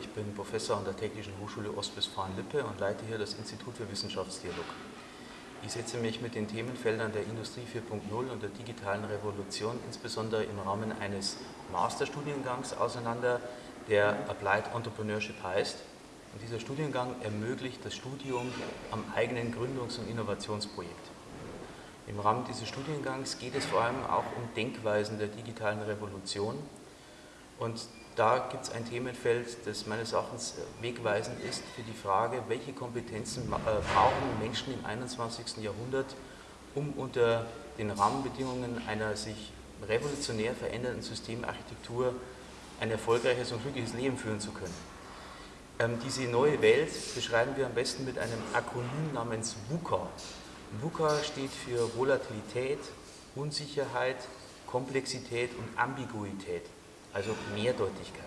ich bin Professor an der Technischen Hochschule Ostwestfalen-Lippe und leite hier das Institut für Wissenschaftsdialog. Ich setze mich mit den Themenfeldern der Industrie 4.0 und der digitalen Revolution insbesondere im Rahmen eines Masterstudiengangs auseinander, der Applied Entrepreneurship heißt. Und dieser Studiengang ermöglicht das Studium am eigenen Gründungs- und Innovationsprojekt. Im Rahmen dieses Studiengangs geht es vor allem auch um Denkweisen der digitalen Revolution. Und da gibt es ein Themenfeld, das meines Erachtens wegweisend ist für die Frage, welche Kompetenzen äh, brauchen Menschen im 21. Jahrhundert, um unter den Rahmenbedingungen einer sich revolutionär verändernden Systemarchitektur ein erfolgreiches und glückliches Leben führen zu können. Ähm, diese neue Welt beschreiben wir am besten mit einem Akronym namens VUCA. VUCA steht für Volatilität, Unsicherheit, Komplexität und Ambiguität also Mehrdeutigkeit.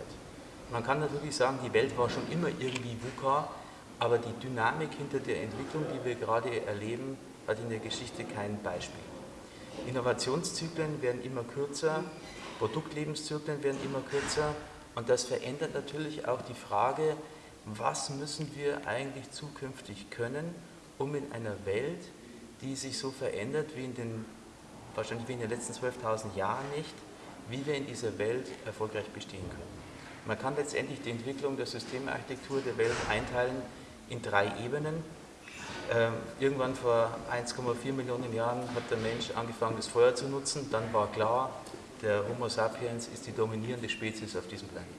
Man kann natürlich sagen, die Welt war schon immer irgendwie VUCA, aber die Dynamik hinter der Entwicklung, die wir gerade erleben, hat in der Geschichte kein Beispiel. Innovationszyklen werden immer kürzer, Produktlebenszyklen werden immer kürzer und das verändert natürlich auch die Frage, was müssen wir eigentlich zukünftig können, um in einer Welt, die sich so verändert wie in den, wahrscheinlich wie in den letzten 12.000 Jahren nicht, wie wir in dieser Welt erfolgreich bestehen können. Man kann letztendlich die Entwicklung der Systemarchitektur der Welt einteilen in drei Ebenen. Ähm, irgendwann vor 1,4 Millionen Jahren hat der Mensch angefangen, das Feuer zu nutzen. Dann war klar, der Homo sapiens ist die dominierende Spezies auf diesem Planeten.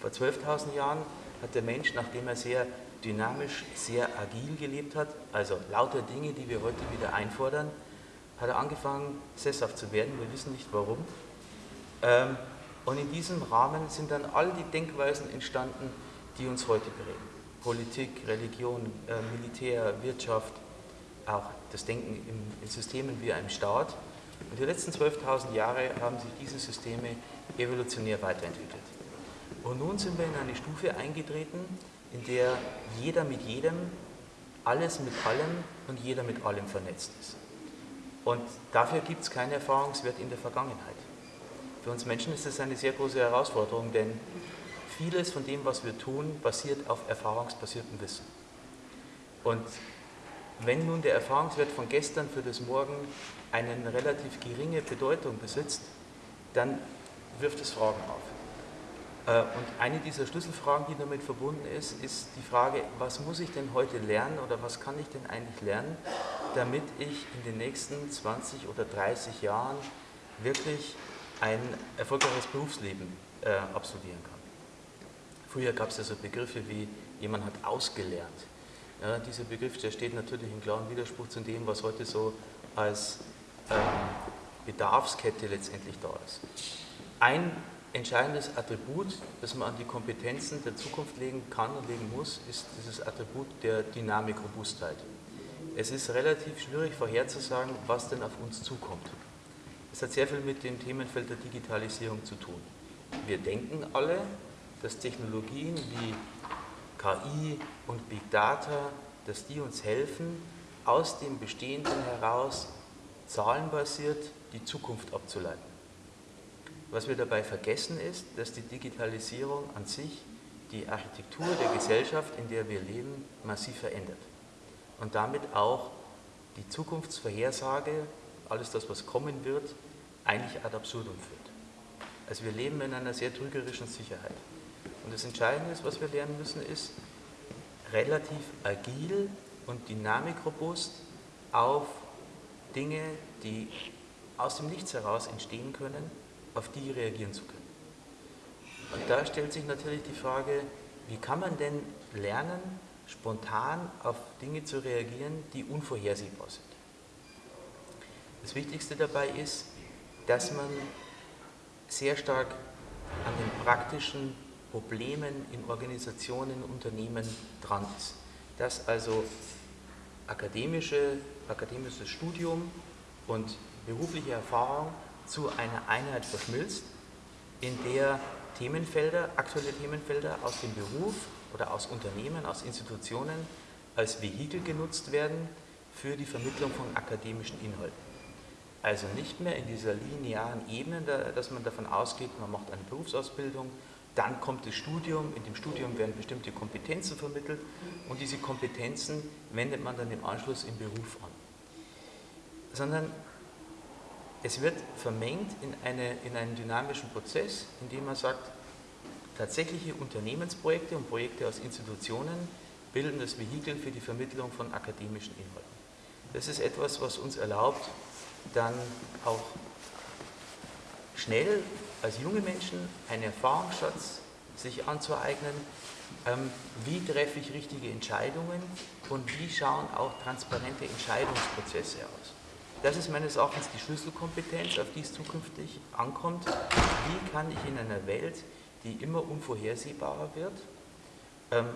Vor 12.000 Jahren hat der Mensch, nachdem er sehr dynamisch, sehr agil gelebt hat, also lauter Dinge, die wir heute wieder einfordern, hat er angefangen, sesshaft zu werden. Wir wissen nicht warum. Ähm, und in diesem Rahmen sind dann all die Denkweisen entstanden, die uns heute prägen. Politik, Religion, äh, Militär, Wirtschaft, auch das Denken in Systemen wie einem Staat. Und die letzten 12.000 Jahre haben sich diese Systeme evolutionär weiterentwickelt. Und nun sind wir in eine Stufe eingetreten, in der jeder mit jedem, alles mit allem und jeder mit allem vernetzt ist. Und dafür gibt es keinen Erfahrungswert in der Vergangenheit. Für uns Menschen ist das eine sehr große Herausforderung, denn vieles von dem, was wir tun, basiert auf erfahrungsbasiertem Wissen. Und wenn nun der Erfahrungswert von gestern für das Morgen eine relativ geringe Bedeutung besitzt, dann wirft es Fragen auf. Äh, und eine dieser Schlüsselfragen, die damit verbunden ist, ist die Frage, was muss ich denn heute lernen oder was kann ich denn eigentlich lernen, damit ich in den nächsten 20 oder 30 Jahren wirklich ein erfolgreiches Berufsleben äh, absolvieren kann. Früher gab es ja so Begriffe wie, jemand hat ausgelernt. Ja, dieser Begriff, der steht natürlich in klarem Widerspruch zu dem, was heute so als ähm, Bedarfskette letztendlich da ist. Ein entscheidendes Attribut, das man an die Kompetenzen der Zukunft legen kann und legen muss, ist dieses Attribut der Dynamik-Robustheit. Es ist relativ schwierig vorherzusagen, was denn auf uns zukommt. Es hat sehr viel mit dem Themenfeld der Digitalisierung zu tun. Wir denken alle, dass Technologien wie KI und Big Data, dass die uns helfen, aus dem Bestehenden heraus zahlenbasiert die Zukunft abzuleiten. Was wir dabei vergessen ist, dass die Digitalisierung an sich die Architektur der Gesellschaft, in der wir leben, massiv verändert. Und damit auch die Zukunftsvorhersage alles das, was kommen wird, eigentlich ad absurdum führt. Also wir leben in einer sehr trügerischen Sicherheit. Und das Entscheidende, ist, was wir lernen müssen, ist, relativ agil und dynamikrobust auf Dinge, die aus dem Nichts heraus entstehen können, auf die reagieren zu können. Und da stellt sich natürlich die Frage, wie kann man denn lernen, spontan auf Dinge zu reagieren, die unvorhersehbar sind. Das Wichtigste dabei ist, dass man sehr stark an den praktischen Problemen in Organisationen, Unternehmen dran ist. Dass also akademische, akademisches Studium und berufliche Erfahrung zu einer Einheit verschmilzt, in der Themenfelder, aktuelle Themenfelder aus dem Beruf oder aus Unternehmen, aus Institutionen als Vehikel genutzt werden für die Vermittlung von akademischen Inhalten. Also nicht mehr in dieser linearen Ebene, dass man davon ausgeht, man macht eine Berufsausbildung, Dann kommt das Studium, in dem Studium werden bestimmte Kompetenzen vermittelt und diese Kompetenzen wendet man dann im Anschluss im Beruf an. Sondern es wird vermengt in, eine, in einen dynamischen Prozess, in dem man sagt, tatsächliche Unternehmensprojekte und Projekte aus Institutionen bilden das Vehikel für die Vermittlung von akademischen Inhalten. Das ist etwas, was uns erlaubt, dann auch schnell als junge Menschen einen Erfahrungsschatz sich anzueignen, ähm, wie treffe ich richtige Entscheidungen und wie schauen auch transparente Entscheidungsprozesse aus. Das ist meines Erachtens die Schlüsselkompetenz, auf die es zukünftig ankommt. Wie kann ich in einer Welt, die immer unvorhersehbarer wird, ähm,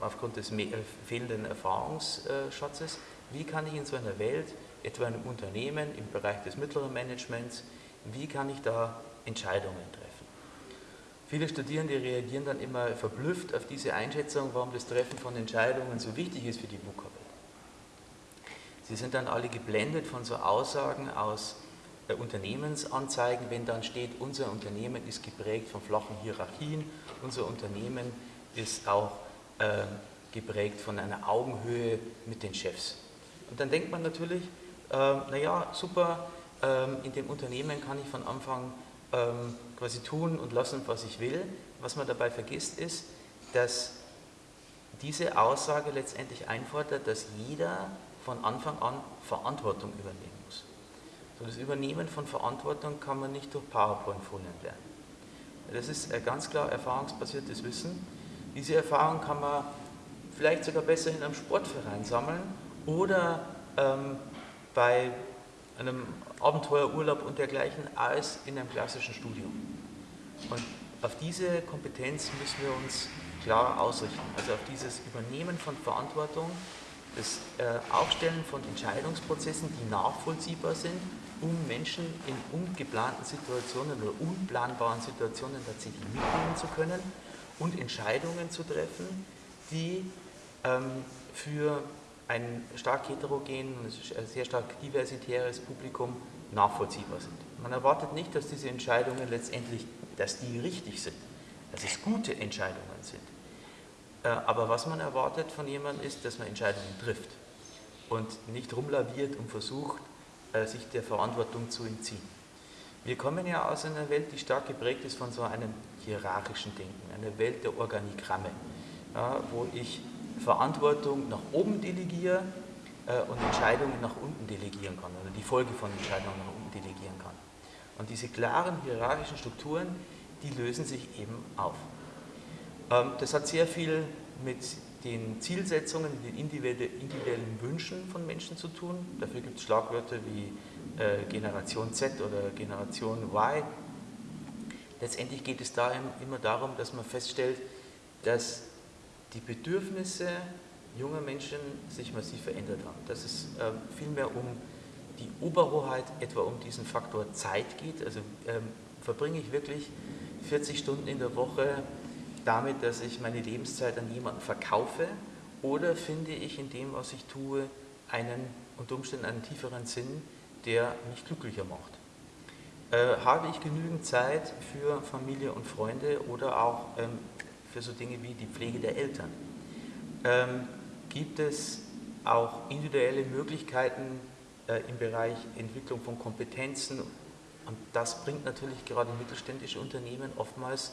aufgrund des äh, fehlenden Erfahrungsschatzes, wie kann ich in so einer Welt, etwa in einem Unternehmen im Bereich des mittleren Managements, wie kann ich da Entscheidungen treffen? Viele Studierende reagieren dann immer verblüfft auf diese Einschätzung, warum das Treffen von Entscheidungen so wichtig ist für die VUCA-Welt. Sie sind dann alle geblendet von so Aussagen aus äh, Unternehmensanzeigen, wenn dann steht, unser Unternehmen ist geprägt von flachen Hierarchien, unser Unternehmen ist auch äh, geprägt von einer Augenhöhe mit den Chefs. Und dann denkt man natürlich, äh, naja, super, äh, in dem Unternehmen kann ich von Anfang ähm, quasi tun und lassen, was ich will. Was man dabei vergisst ist, dass diese Aussage letztendlich einfordert, dass jeder von Anfang an Verantwortung übernehmen muss. So das Übernehmen von Verantwortung kann man nicht durch PowerPoint-Folien lernen. Das ist ganz klar erfahrungsbasiertes Wissen. Diese Erfahrung kann man vielleicht sogar besser in einem Sportverein sammeln oder ähm, bei einem Abenteuerurlaub und dergleichen als in einem klassischen Studium. Und auf diese Kompetenz müssen wir uns klar ausrichten, also auf dieses Übernehmen von Verantwortung, das äh, Aufstellen von Entscheidungsprozessen, die nachvollziehbar sind, um Menschen in ungeplanten Situationen oder unplanbaren Situationen tatsächlich mitnehmen zu können und Entscheidungen zu treffen, die ähm, für ein stark heterogen, sehr stark diversitäres Publikum nachvollziehbar sind. Man erwartet nicht, dass diese Entscheidungen letztendlich, dass die richtig sind, dass es gute Entscheidungen sind. Äh, aber was man erwartet von jemandem ist, dass man Entscheidungen trifft und nicht rumlaviert und versucht, äh, sich der Verantwortung zu entziehen. Wir kommen ja aus einer Welt, die stark geprägt ist von so einem hierarchischen Denken, einer Welt der Organigramme, wo ich Verantwortung nach oben delegiere äh, und Entscheidungen nach unten delegieren kann oder die Folge von Entscheidungen nach unten delegieren kann. Und diese klaren hierarchischen Strukturen, die lösen sich eben auf. Ähm, das hat sehr viel mit den Zielsetzungen, den individuellen Wünschen von Menschen zu tun. Dafür gibt es Schlagwörter wie äh, Generation Z oder Generation Y. Letztendlich geht es da immer darum, dass man feststellt, dass die Bedürfnisse junger Menschen sich massiv verändert haben. Dass es äh, vielmehr um die Oberhoheit, etwa um diesen Faktor Zeit geht. Also ähm, verbringe ich wirklich 40 Stunden in der Woche damit, dass ich meine Lebenszeit an jemanden verkaufe oder finde ich in dem, was ich tue, einen unter Umständen einen tieferen Sinn, der mich glücklicher macht. Äh, habe ich genügend Zeit für Familie und Freunde oder auch ähm, für so Dinge wie die Pflege der Eltern. Ähm, gibt es auch individuelle Möglichkeiten äh, im Bereich Entwicklung von Kompetenzen und das bringt natürlich gerade mittelständische Unternehmen oftmals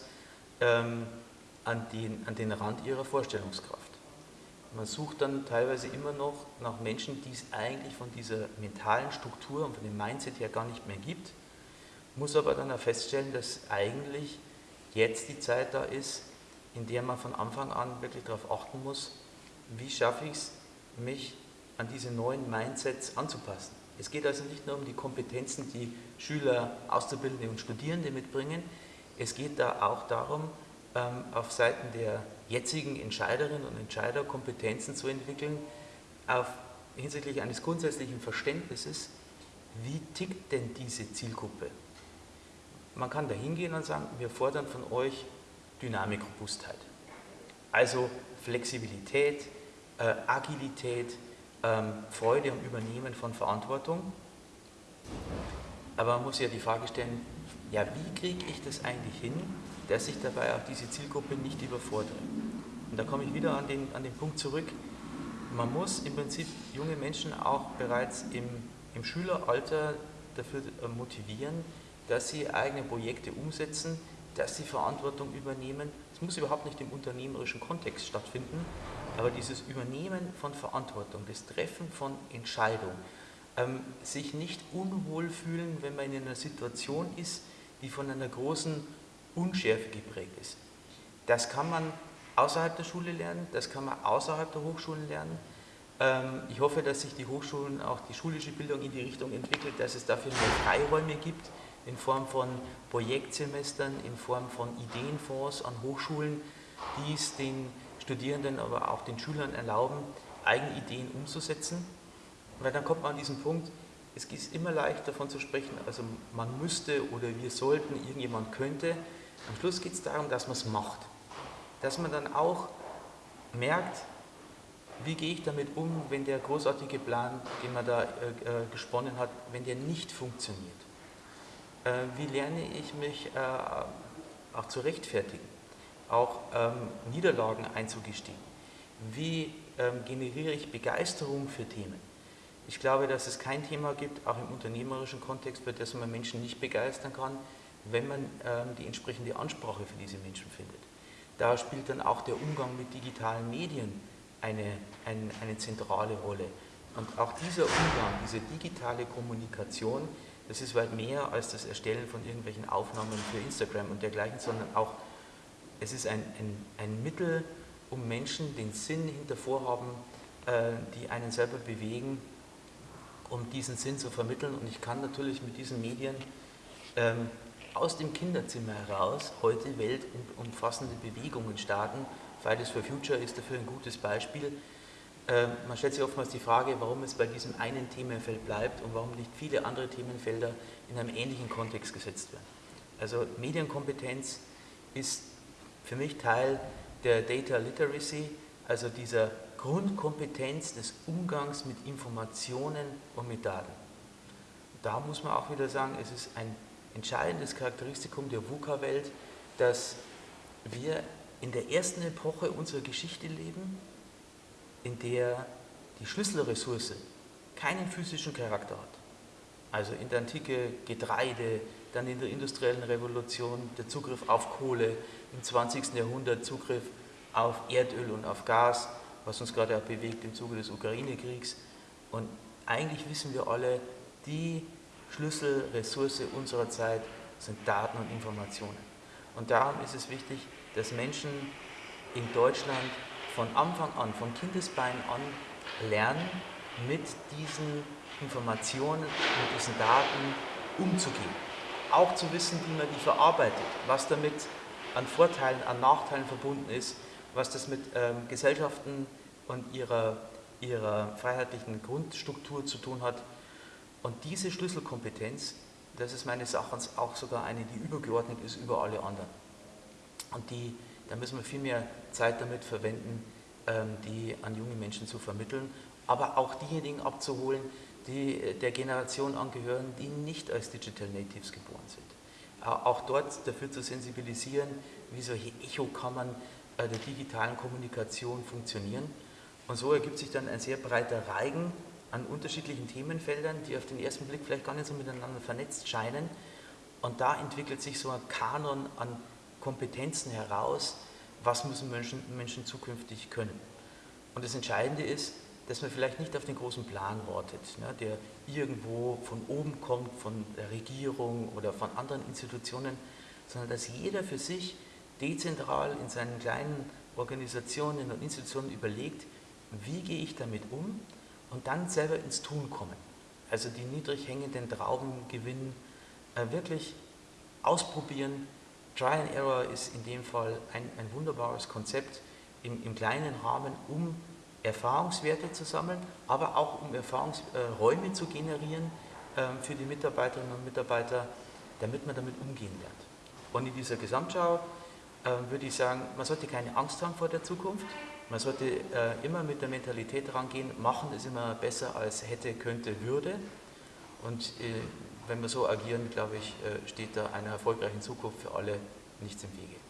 ähm, an, den, an den Rand ihrer Vorstellungskraft. Man sucht dann teilweise immer noch nach Menschen, die es eigentlich von dieser mentalen Struktur und von dem Mindset her gar nicht mehr gibt, muss aber dann auch feststellen, dass eigentlich jetzt die Zeit da ist, in der man von Anfang an wirklich darauf achten muss, wie schaffe ich es, mich an diese neuen Mindsets anzupassen. Es geht also nicht nur um die Kompetenzen, die Schüler, Auszubildende und Studierende mitbringen, es geht da auch darum, ähm, auf Seiten der jetzigen Entscheiderinnen und Entscheider Kompetenzen zu entwickeln, auf, hinsichtlich eines grundsätzlichen Verständnisses, wie tickt denn diese Zielgruppe? Man kann da hingehen und sagen, wir fordern von euch Dynamik, Robustheit. Also Flexibilität, äh, Agilität, ähm, Freude am Übernehmen von Verantwortung. Aber man muss ja die Frage stellen, ja, wie kriege ich das eigentlich hin, dass ich dabei auch diese Zielgruppe nicht überfordere? Und da komme ich wieder an den, an den Punkt zurück, man muss im Prinzip junge Menschen auch bereits im, im Schüleralter dafür äh, motivieren, dass sie eigene Projekte umsetzen, dass sie Verantwortung übernehmen. Es muss überhaupt nicht im unternehmerischen Kontext stattfinden, aber dieses Übernehmen von Verantwortung, das Treffen von Entscheidungen, ähm, sich nicht unwohl fühlen, wenn man in einer Situation ist, die von einer großen Unschärfe geprägt ist. Das kann man außerhalb der Schule lernen, das kann man außerhalb der Hochschulen lernen. Ähm, ich hoffe, dass sich die Hochschulen, auch die schulische Bildung in die Richtung entwickelt, dass es dafür mehr Freiräume gibt, in Form von Projektsemestern, in Form von Ideenfonds an Hochschulen, die es den Studierenden, aber auch den Schülern erlauben, eigene Ideen umzusetzen. Weil dann kommt man an diesen Punkt, es ist immer leicht davon zu sprechen, also man müsste oder wir sollten, irgendjemand könnte. Am Schluss geht es darum, dass man es macht. Dass man dann auch merkt, wie gehe ich damit um, wenn der großartige Plan, den man da äh, äh gesponnen hat, wenn der nicht funktioniert. Äh, wie lerne ich mich äh, auch zu rechtfertigen, auch ähm, Niederlagen einzugestehen. Wie ähm, generiere ich Begeisterung für Themen. Ich glaube, dass es kein Thema gibt, auch im unternehmerischen Kontext, für das man Menschen nicht begeistern kann, wenn man ähm, die entsprechende Ansprache für diese Menschen findet. Da spielt dann auch der Umgang mit digitalen Medien eine, eine, eine zentrale Rolle. Und auch dieser Umgang, diese digitale Kommunikation, das ist weit mehr als das Erstellen von irgendwelchen Aufnahmen für Instagram und dergleichen, sondern auch, es ist ein, ein, ein Mittel, um Menschen den Sinn hinter Vorhaben, äh, die einen selber bewegen, um diesen Sinn zu vermitteln. Und ich kann natürlich mit diesen Medien ähm, aus dem Kinderzimmer heraus heute weltumfassende Bewegungen starten. Fridays for Future ist dafür ein gutes Beispiel. Ähm, man stellt sich oftmals die Frage, warum es bei diesem einen Themenfeld bleibt und warum nicht viele andere Themenfelder in einem ähnlichen Kontext gesetzt werden. Also Medienkompetenz ist für mich Teil der Data Literacy, also dieser Grundkompetenz des Umgangs mit Informationen und mit Daten. Da muss man auch wieder sagen, es ist ein entscheidendes Charakteristikum der VUCA-Welt, dass wir in der ersten Epoche unserer Geschichte leben, in der die Schlüsselressource keinen physischen Charakter hat. Also in der Antike Getreide, dann in der industriellen Revolution der Zugriff auf Kohle, im 20. Jahrhundert Zugriff auf Erdöl und auf Gas, was uns gerade auch bewegt im Zuge des Ukraine-Kriegs. Und eigentlich wissen wir alle, die Schlüsselressource unserer Zeit sind Daten und Informationen. Und darum ist es wichtig, dass Menschen in Deutschland von Anfang an, von Kindesbein an lernen, mit diesen Informationen, mit diesen Daten umzugehen. Auch zu wissen, wie man die verarbeitet, was damit an Vorteilen, an Nachteilen verbunden ist, was das mit ähm, Gesellschaften und ihrer, ihrer freiheitlichen Grundstruktur zu tun hat. Und diese Schlüsselkompetenz, das ist meines Erachtens auch sogar eine, die übergeordnet ist über alle anderen. Und die da müssen wir viel mehr Zeit damit verwenden, ähm, die an junge Menschen zu vermitteln, aber auch diejenigen abzuholen, die äh, der Generation angehören, die nicht als Digital Natives geboren sind. Auch dort dafür zu sensibilisieren, wie solche Echokammern äh, der digitalen Kommunikation funktionieren. Und so ergibt sich dann ein sehr breiter Reigen an unterschiedlichen Themenfeldern, die auf den ersten Blick vielleicht gar nicht so miteinander vernetzt scheinen. Und da entwickelt sich so ein Kanon an Kompetenzen heraus, was müssen Menschen, Menschen zukünftig können. Und das Entscheidende ist, dass man vielleicht nicht auf den großen Plan wartet, ne, der irgendwo von oben kommt, von der Regierung oder von anderen Institutionen, sondern dass jeder für sich dezentral in seinen kleinen Organisationen und Institutionen überlegt, wie gehe ich damit um und dann selber ins Tun kommen. Also die niedrig hängenden Trauben gewinnen, äh, wirklich ausprobieren, Try and Error ist in dem Fall ein, ein wunderbares Konzept im, im, kleinen Rahmen, um Erfahrungswerte zu sammeln, aber auch um Erfahrungsräume äh, zu generieren äh, für die Mitarbeiterinnen und Mitarbeiter, damit man damit umgehen lernt. Und in dieser Gesamtschau äh, würde ich sagen, man sollte keine Angst haben vor der Zukunft, man sollte äh, immer mit der Mentalität rangehen, machen ist immer besser als hätte, könnte, würde. Und äh, wenn wir so agieren, glaube ich, äh, steht da einer erfolgreichen Zukunft für alle nichts im Wege.